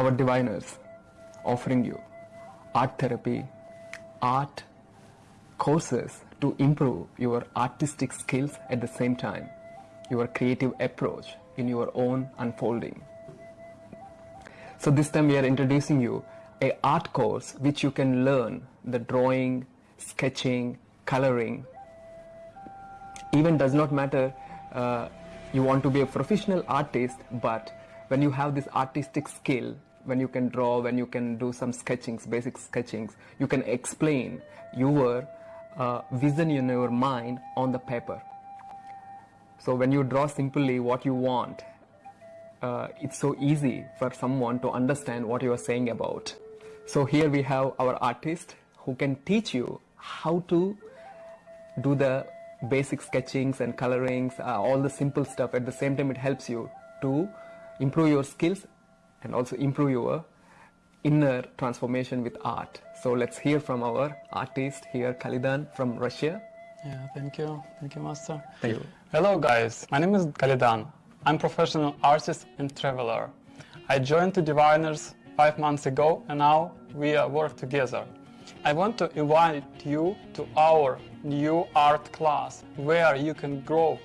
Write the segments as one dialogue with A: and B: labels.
A: our diviners offering you art therapy, art courses to improve your artistic skills at the same time, your creative approach in your own unfolding. So this time we are introducing you a art course which you can learn the drawing, sketching, coloring. Even does not matter uh, you want to be a professional artist, but when you have this artistic skill, when you can draw, when you can do some sketchings, basic sketchings, you can explain your uh, vision in your mind on the paper. So when you draw simply what you want, uh, it's so easy for someone to understand what you are saying about. So here we have our artist who can teach you how to do the basic sketchings and colorings, uh, all the simple stuff. At the same time, it helps you to improve your skills and also improve your inner transformation with art. So let's hear from our artist here, Kalidan from Russia.
B: Yeah, thank you. Thank you, Master.
A: Thank you.
B: Hello, guys. My name is Kalidan. I'm professional artist and traveler. I joined the Diviners five months ago and now we work together. I want to invite you to our new art class where you can grow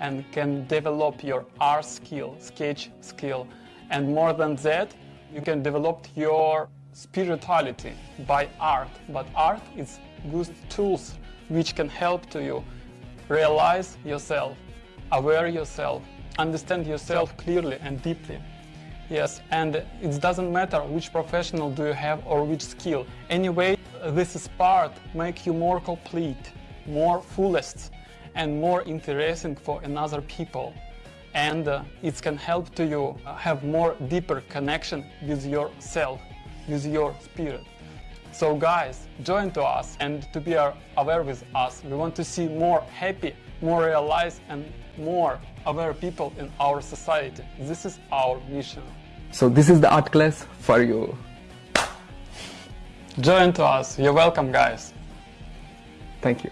B: and can develop your art skill, sketch skill. And more than that, you can develop your spirituality by art. But art is good tools which can help to you realize yourself, aware yourself, understand yourself clearly and deeply. Yes, and it doesn't matter which professional do you have or which skill. Anyway, this is part make you more complete, more fullest, and more interesting for another people. And uh, it can help to you have more deeper connection with yourself, with your spirit. So guys, join to us and to be aware with us. We want to see more happy, more realized and more aware people in our society. This is our mission.
A: So this is the art class for you.
B: Join to us. You're welcome, guys.
A: Thank you.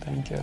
B: Thank you.